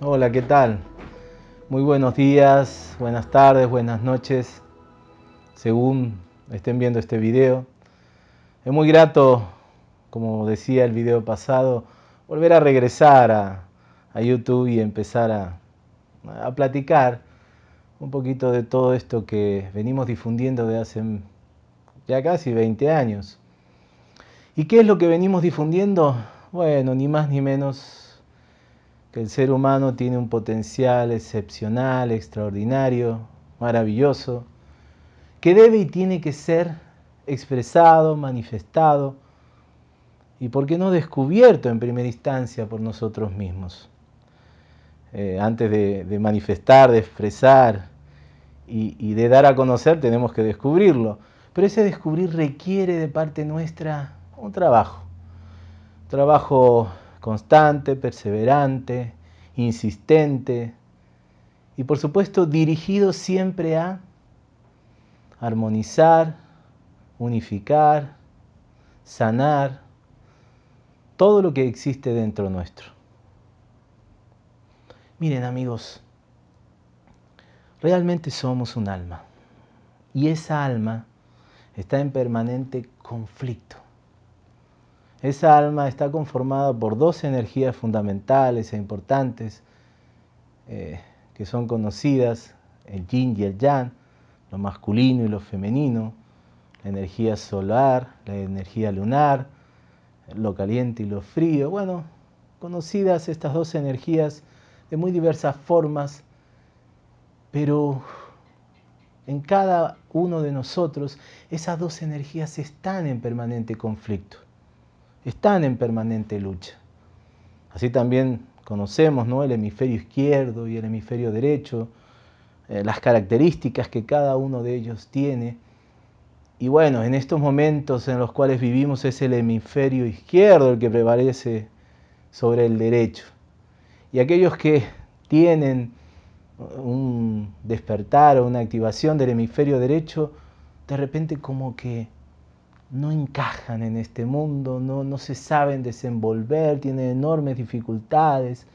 Hola, ¿qué tal? Muy buenos días, buenas tardes, buenas noches, según estén viendo este video. Es muy grato, como decía el video pasado, volver a regresar a, YouTube y empezar a, platicar un poquito de todo esto que venimos difundiendo de hace ya casi 20 años. ¿Y qué es lo que venimos difundiendo? Bueno, ni más ni menos que el ser humano tiene un potencial excepcional, extraordinario, maravilloso, que debe y tiene que ser expresado, manifestado y, por qué no, descubierto en primera instancia por nosotros mismos. Eh, antes de, manifestar, de expresar y, y de dar a conocer, tenemos que descubrirlo. Pero ese descubrir requiere de parte nuestra un trabajo. Trabajo constante, perseverante, insistente y por supuesto dirigido siempre a armonizar, unificar, sanar todo lo que existe dentro nuestro. Miren amigos, realmente somos un alma y esa alma está en permanente conflicto. Esa alma está conformada por dos energías fundamentales e importantes eh, que son conocidas, el yin y el yang, lo masculino y lo femenino, la energía solar, la energía lunar, lo caliente y lo frío. Bueno, conocidas estas dos energías de muy diversas formas, pero en cada uno de nosotros esas dos energías están en permanente conflicto están en permanente lucha. Así también conocemos ¿no? el hemisferio izquierdo y el hemisferio derecho, eh, las características que cada uno de ellos tiene. Y bueno, en estos momentos en los cuales vivimos es el hemisferio izquierdo el que prevalece sobre el derecho. Y aquellos que tienen un despertar o una activación del hemisferio derecho, de repente como que no encajan en este mundo, no, no se saben desenvolver, tienen enormes dificultades,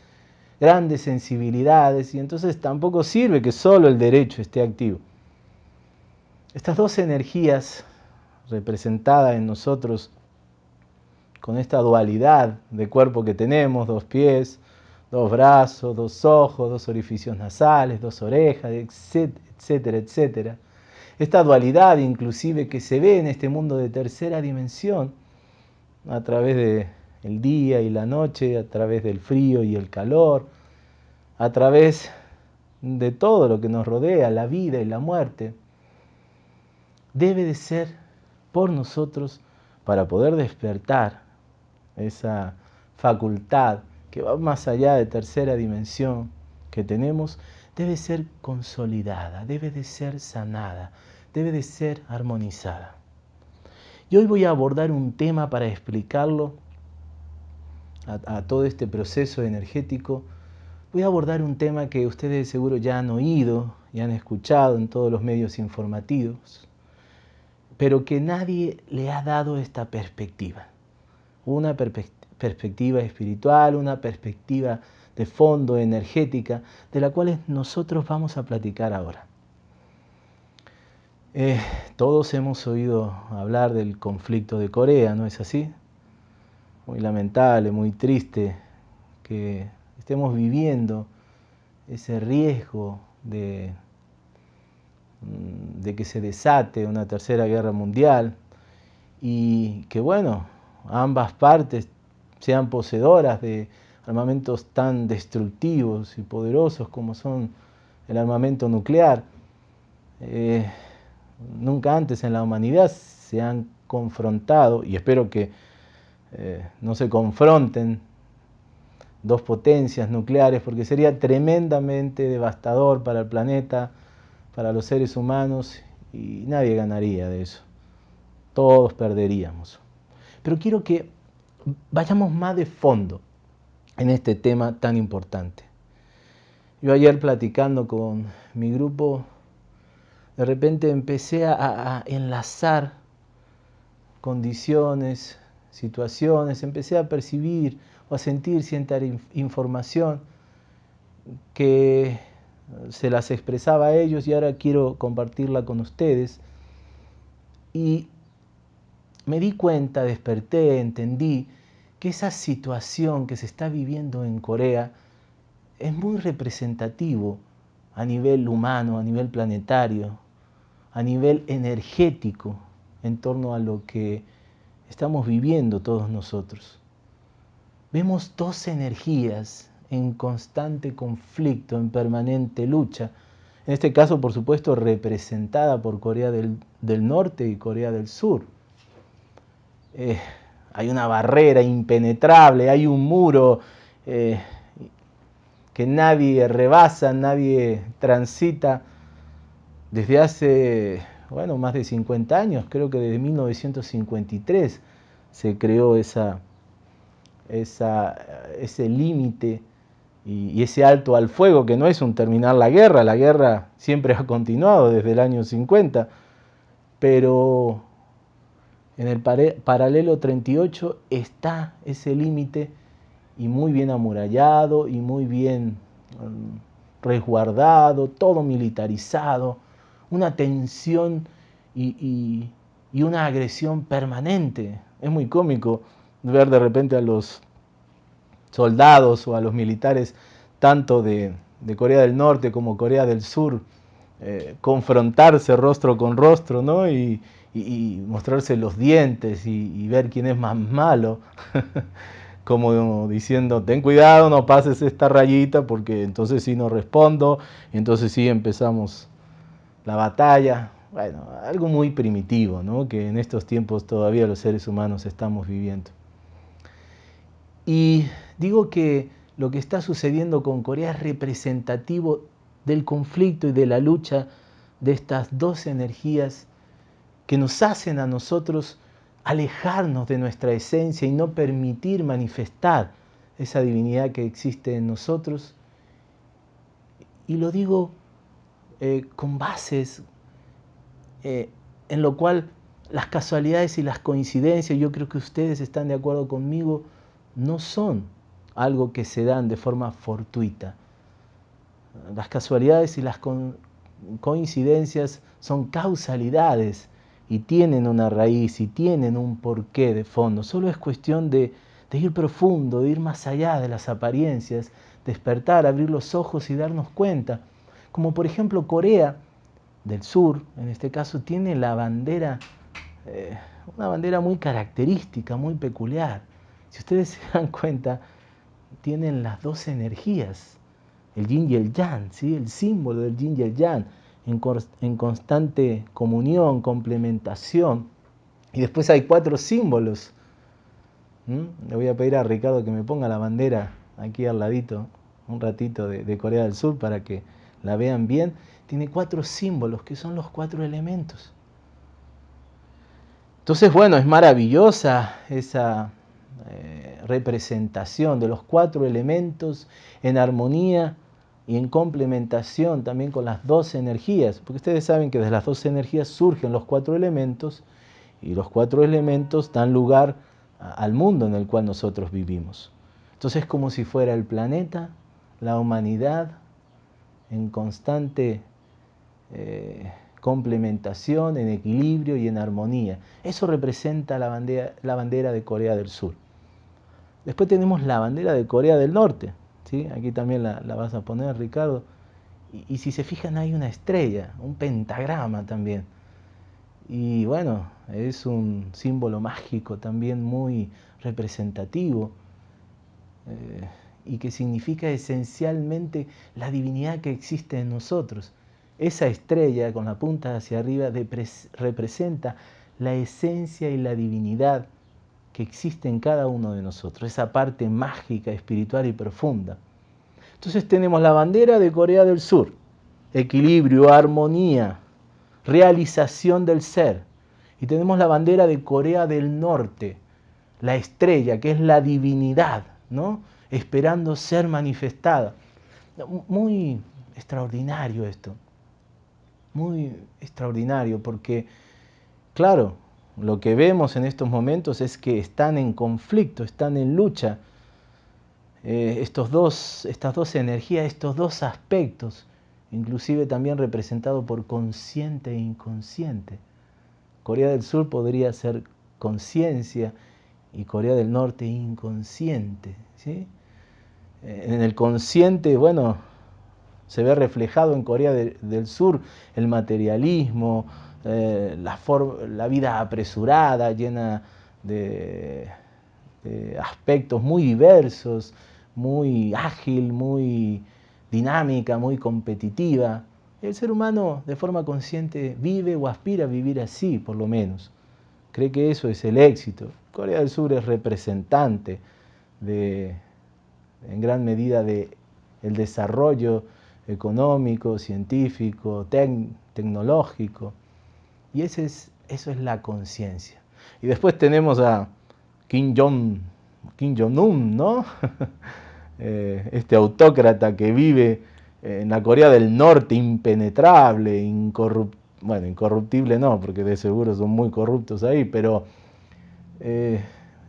grandes sensibilidades y entonces tampoco sirve que solo el derecho esté activo. Estas dos energías representadas en nosotros con esta dualidad de cuerpo que tenemos, dos pies, dos brazos, dos ojos, dos orificios nasales, dos orejas, etcétera, etcétera, esta dualidad inclusive que se ve en este mundo de tercera dimensión, a través del día y la noche, a través del frío y el calor, a través de todo lo que nos rodea, la vida y la muerte, debe de ser por nosotros para poder despertar esa facultad que va más allá de tercera dimensión que tenemos, debe ser consolidada, debe de ser sanada, debe de ser armonizada. Y hoy voy a abordar un tema para explicarlo a, todo este proceso energético. Voy a abordar un tema que ustedes seguro ya han oído y han escuchado en todos los medios informativos, pero que nadie le ha dado esta perspectiva. Una perspectiva espiritual, una perspectiva de fondo energética, de la cual nosotros vamos a platicar ahora. Eh, todos hemos oído hablar del conflicto de Corea, ¿no es así? Muy lamentable, muy triste que estemos viviendo ese riesgo de, mm, de que se desate una tercera guerra mundial y que, bueno, ambas partes sean poseedoras de armamentos tan destructivos y poderosos como son el armamento nuclear. Eh, nunca antes en la humanidad se han confrontado, y espero que eh, no se confronten dos potencias nucleares, porque sería tremendamente devastador para el planeta, para los seres humanos, y nadie ganaría de eso. Todos perderíamos. Pero quiero que vayamos más de fondo en este tema tan importante. Yo ayer platicando con mi grupo, de repente empecé a, enlazar condiciones, situaciones, empecé a percibir o a sentir cierta información que se las expresaba a ellos y ahora quiero compartirla con ustedes. Y me di cuenta, desperté, entendí que esa situación que se está viviendo en Corea es muy representativo a nivel humano, a nivel planetario, a nivel energético en torno a lo que estamos viviendo todos nosotros. Vemos dos energías en constante conflicto, en permanente lucha. En este caso, por supuesto, representada por Corea del, Norte y Corea del Sur. Eh, hay una barrera impenetrable, hay un muro eh, que nadie rebasa, nadie transita desde hace, bueno, más de 50 años, creo que desde 1953 se creó esa, esa, ese límite y, ese alto al fuego, que no es un terminar la guerra, la guerra siempre ha continuado desde el año 50, pero en el paralelo 38 está ese límite y muy bien amurallado y muy bien um, resguardado, todo militarizado, una tensión y, una agresión permanente. Es muy cómico ver de repente a los soldados o a los militares, tanto de, Corea del Norte como Corea del Sur, eh, confrontarse rostro con rostro, ¿no? Y, mostrarse los dientes y, ver quién es más malo. como diciendo, ten cuidado, no pases esta rayita porque entonces sí no respondo, entonces sí empezamos la batalla. Bueno, algo muy primitivo, ¿no? que en estos tiempos todavía los seres humanos estamos viviendo. Y digo que lo que está sucediendo con Corea es representativo del conflicto y de la lucha de estas dos energías que nos hacen a nosotros alejarnos de nuestra esencia y no permitir manifestar esa divinidad que existe en nosotros. Y lo digo eh, con bases eh, en lo cual las casualidades y las coincidencias, yo creo que ustedes están de acuerdo conmigo, no son algo que se dan de forma fortuita. Las casualidades y las coincidencias son causalidades y tienen una raíz y tienen un porqué de fondo. Solo es cuestión de, ir profundo, de ir más allá de las apariencias, despertar, abrir los ojos y darnos cuenta. Como por ejemplo Corea del Sur, en este caso, tiene la bandera, eh, una bandera muy característica, muy peculiar. Si ustedes se dan cuenta, tienen las dos energías, el yin y el yang, ¿sí? el símbolo del yin y el yang en, constante comunión, complementación. Y después hay cuatro símbolos. Le voy a pedir a Ricardo que me ponga la bandera aquí al ladito, un ratito de, Corea del Sur para que la vean bien. Tiene cuatro símbolos que son los cuatro elementos. Entonces, bueno, es maravillosa esa eh, representación de los cuatro elementos en armonía y en complementación también con las dos energías, porque ustedes saben que de las dos energías surgen los cuatro elementos y los cuatro elementos dan lugar al mundo en el cual nosotros vivimos. Entonces es como si fuera el planeta, la humanidad en constante eh, complementación, en equilibrio y en armonía. Eso representa la bandera de Corea del Sur. Después tenemos la bandera de Corea del Norte, Aquí también la, vas a poner, Ricardo. Y, si se fijan hay una estrella, un pentagrama también. Y bueno, es un símbolo mágico también muy representativo eh, y que significa esencialmente la divinidad que existe en nosotros. Esa estrella con la punta hacia arriba representa la esencia y la divinidad que existe en cada uno de nosotros, esa parte mágica, espiritual y profunda. Entonces tenemos la bandera de Corea del Sur, equilibrio, armonía, realización del ser. Y tenemos la bandera de Corea del Norte, la estrella, que es la divinidad, ¿no? esperando ser manifestada. Muy extraordinario esto, muy extraordinario, porque, claro, lo que vemos en estos momentos es que están en conflicto, están en lucha eh, estos dos, estas dos energías, estos dos aspectos, inclusive también representado por consciente e inconsciente. Corea del Sur podría ser conciencia y Corea del Norte inconsciente. ¿sí? Eh, en el consciente, bueno, se ve reflejado en Corea del Sur el materialismo, eh, la, vida apresurada, llena de, de, aspectos muy diversos, muy ágil, muy dinámica, muy competitiva. El ser humano de forma consciente vive o aspira a vivir así, por lo menos. Cree que eso es el éxito. Corea del Sur es representante de, en gran medida de el desarrollo económico, científico, tecnológico. Y ese es, eso es la conciencia. Y después tenemos a Kim Jong, Kim Jong-un, ¿no? Eh, este autócrata que vive en la Corea del Norte, impenetrable, incorruptible, bueno, incorruptible no, porque de seguro son muy corruptos ahí, pero eh,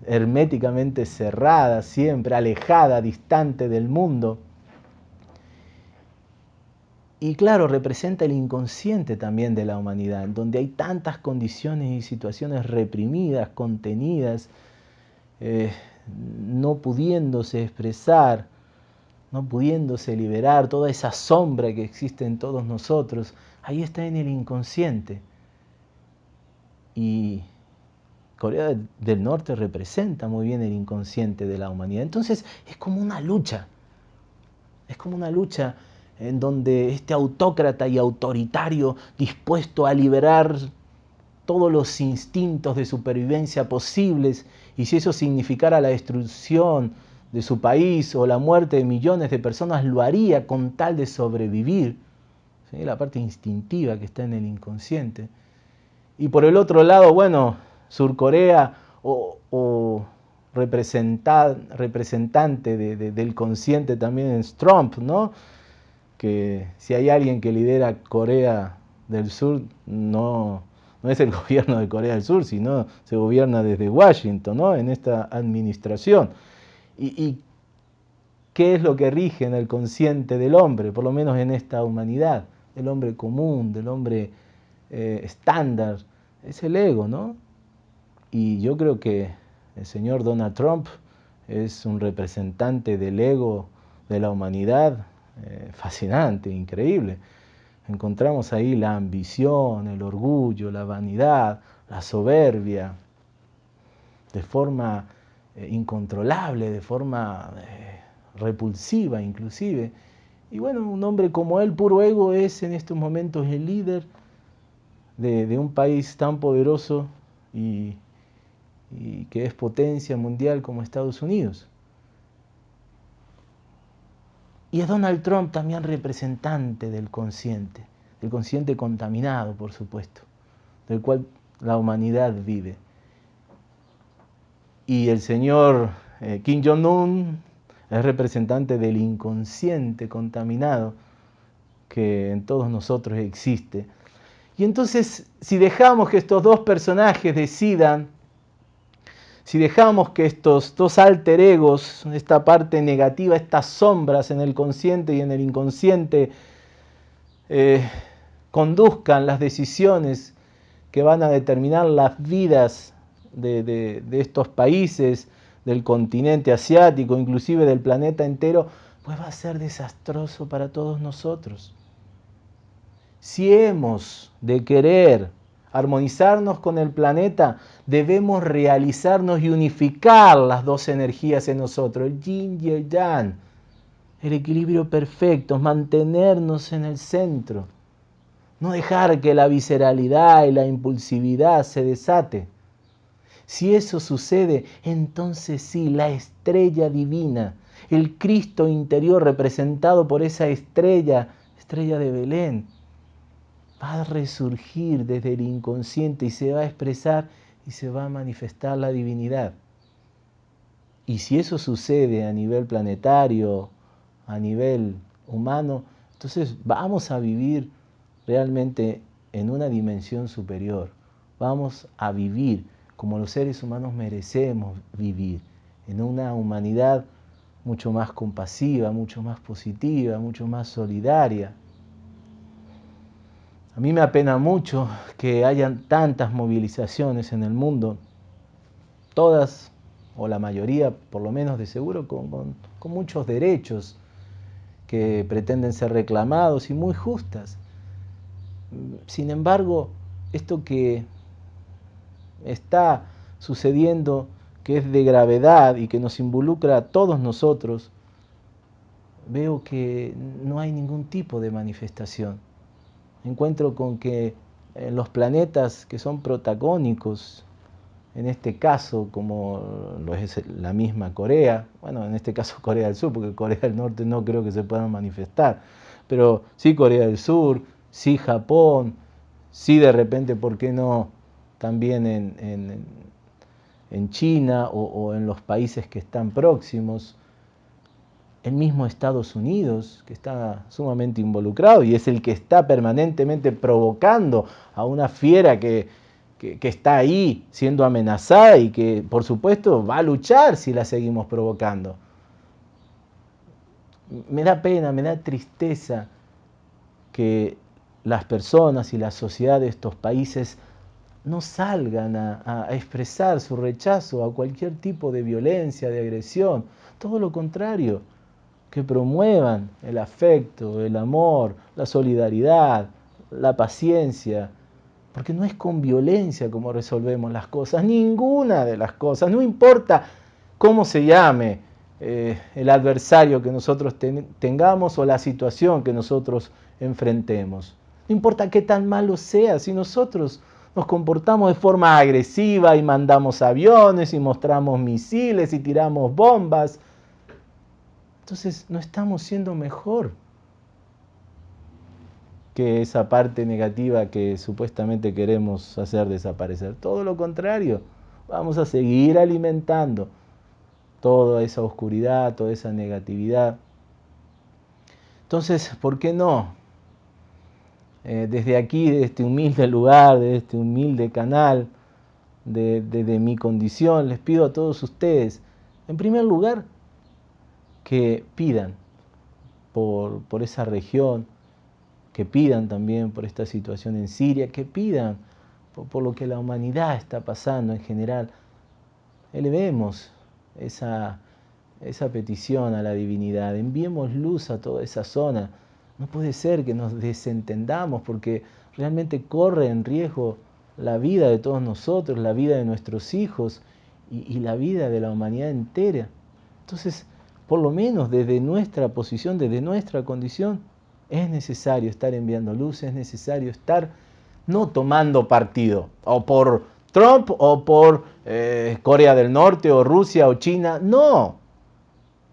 herméticamente cerrada, siempre alejada, distante del mundo. Y claro, representa el inconsciente también de la humanidad, donde hay tantas condiciones y situaciones reprimidas, contenidas, eh, no pudiéndose expresar, no pudiéndose liberar, toda esa sombra que existe en todos nosotros, ahí está en el inconsciente. Y Corea del Norte representa muy bien el inconsciente de la humanidad. Entonces es como una lucha, es como una lucha en donde este autócrata y autoritario dispuesto a liberar todos los instintos de supervivencia posibles y si eso significara la destrucción de su país o la muerte de millones de personas, lo haría con tal de sobrevivir. La parte instintiva que está en el inconsciente. Y por el otro lado, bueno, Surcorea o, o representante del consciente también es Trump, ¿no? Que si hay alguien que lidera Corea del Sur, no, no es el gobierno de Corea del Sur, sino se gobierna desde Washington, ¿no? en esta administración. ¿Y, qué es lo que rige en el consciente del hombre, por lo menos en esta humanidad? Del hombre común, del hombre eh, estándar, es el ego, ¿no? Y yo creo que el señor Donald Trump es un representante del ego de la humanidad, eh, fascinante, increíble. Encontramos ahí la ambición, el orgullo, la vanidad, la soberbia, de forma eh, incontrolable, de forma eh, repulsiva inclusive. Y bueno, un hombre como él, puro ego, es en estos momentos el líder de, un país tan poderoso y que es potencia mundial como Estados Unidos. Y es Donald Trump también representante del consciente, del consciente contaminado, por supuesto, del cual la humanidad vive. Y el señor eh, Kim Jong-un es representante del inconsciente contaminado que en todos nosotros existe. Y entonces, si dejamos que estos dos personajes decidan si dejamos que estos dos alter egos, esta parte negativa, estas sombras en el consciente y en el inconsciente, eh, conduzcan las decisiones que van a determinar las vidas de, estos países, del continente asiático, inclusive del planeta entero, pues va a ser desastroso para todos nosotros. Si hemos de querer armonizarnos con el planeta, debemos realizarnos y unificar las dos energías en nosotros, el yin y el yang, el equilibrio perfecto, mantenernos en el centro, no dejar que la visceralidad y la impulsividad se desate. Si eso sucede, entonces sí, la estrella divina, el Cristo interior representado por esa estrella, estrella de Belén, va a resurgir desde el inconsciente y se va a expresar y se va a manifestar la divinidad. Y si eso sucede a nivel planetario, a nivel humano, entonces vamos a vivir realmente en una dimensión superior. Vamos a vivir como los seres humanos merecemos vivir, en una humanidad mucho más compasiva, mucho más positiva, mucho más solidaria. A mí me apena mucho que hayan tantas movilizaciones en el mundo, todas o la mayoría, por lo menos de seguro, con, con muchos derechos que pretenden ser reclamados y muy justas. Sin embargo, esto que está sucediendo, que es de gravedad y que nos involucra a todos nosotros, veo que no hay ningún tipo de manifestación. Encuentro con que en los planetas que son protagónicos, en este caso, como lo es la misma Corea, bueno, en este caso Corea del Sur, porque Corea del Norte no creo que se puedan manifestar, pero sí Corea del Sur, sí Japón, sí de repente, ¿por qué no también en, en, China o, en los países que están próximos? El mismo Estados Unidos, que está sumamente involucrado y es el que está permanentemente provocando a una fiera que, que, está ahí siendo amenazada y que, por supuesto, va a luchar si la seguimos provocando. Me da pena, me da tristeza que las personas y la sociedad de estos países no salgan a, expresar su rechazo a cualquier tipo de violencia, de agresión. Todo lo contrario, que promuevan el afecto, el amor, la solidaridad, la paciencia, porque no es con violencia como resolvemos las cosas, ninguna de las cosas, no importa cómo se llame eh, el adversario que nosotros tengamos o la situación que nosotros enfrentemos. No importa qué tan malo sea, si nosotros nos comportamos de forma agresiva y mandamos aviones y mostramos misiles y tiramos bombas, entonces no estamos siendo mejor que esa parte negativa que supuestamente queremos hacer desaparecer. Todo lo contrario, vamos a seguir alimentando toda esa oscuridad, toda esa negatividad. Entonces, ¿por qué no eh, desde aquí, de este humilde lugar, de este humilde canal, de, mi condición, les pido a todos ustedes, en primer lugar, que pidan por, por esa región, que pidan también por esta situación en Siria, que pidan por, lo que la humanidad está pasando en general. Elevemos esa, esa petición a la divinidad, enviemos luz a toda esa zona no puede ser que nos desentendamos porque realmente corre en riesgo la vida de todos nosotros, la vida de nuestros hijos y, la vida de la humanidad entera. Entonces, por lo menos desde nuestra posición, desde nuestra condición, es necesario estar enviando luz, es necesario estar no tomando partido, o por Trump, o por eh, Corea del Norte, o Rusia, o China, no,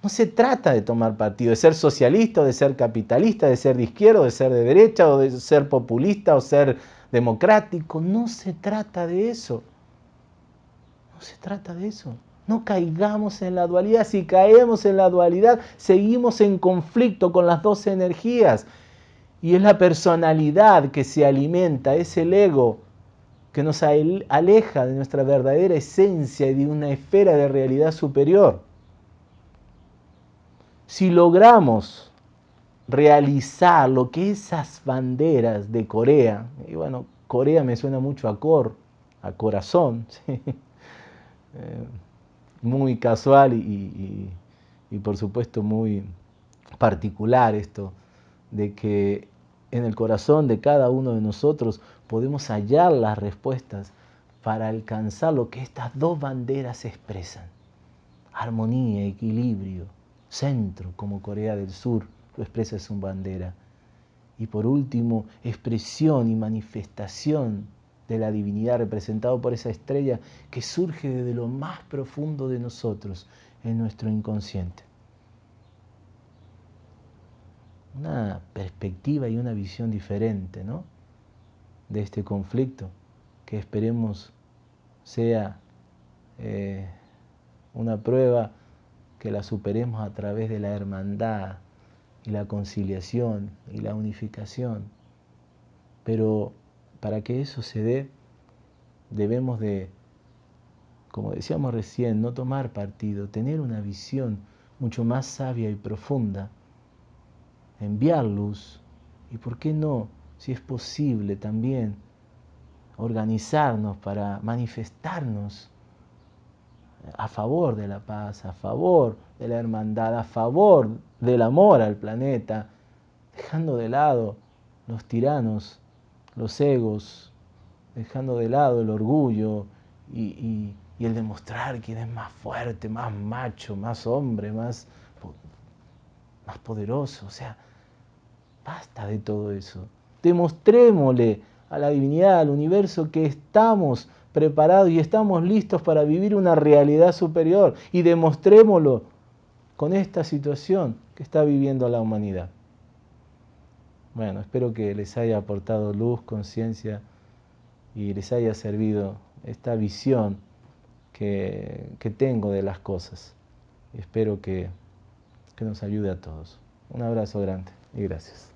no se trata de tomar partido, de ser socialista de ser capitalista, de ser de izquierda de ser de derecha o de ser populista o ser democrático. No se trata de eso. No se trata de eso. No caigamos en la dualidad. Si caemos en la dualidad, seguimos en conflicto con las dos energías. Y es la personalidad que se alimenta, es el ego que nos aleja de nuestra verdadera esencia y de una esfera de realidad superior. Si logramos realizar lo que esas banderas de Corea, y bueno, Corea me suena mucho a cor, a corazón, eh, muy casual y, y por supuesto muy particular esto de que en el corazón de cada uno de nosotros podemos hallar las respuestas para alcanzar lo que estas dos banderas expresan. Armonía, equilibrio, centro como Corea del Sur lo expresa su bandera. Y por último, expresión y manifestación de la divinidad representado por esa estrella que surge desde lo más profundo de nosotros, en nuestro inconsciente. Una perspectiva y una visión diferente ¿no? de este conflicto que esperemos sea eh, una prueba que la superemos a través de la hermandad y la conciliación y la unificación. Pero para que eso se dé, debemos de, como decíamos recién, no tomar partido, tener una visión mucho más sabia y profunda, enviar luz y, ¿por qué no, si es posible también, organizarnos para manifestarnos a favor de la paz, a favor de la hermandad, a favor del amor al planeta, dejando de lado los tiranos, los egos, dejando de lado el orgullo y, el demostrar quién es más fuerte, más macho, más hombre, más, más poderoso. O sea, basta de todo eso. Demostrémosle a la divinidad, al universo, que estamos preparados y estamos listos para vivir una realidad superior y demostrémoslo con esta situación que está viviendo la humanidad. Bueno, espero que les haya aportado luz, conciencia y les haya servido esta visión que, que tengo de las cosas. Espero que, que nos ayude a todos. Un abrazo grande y gracias.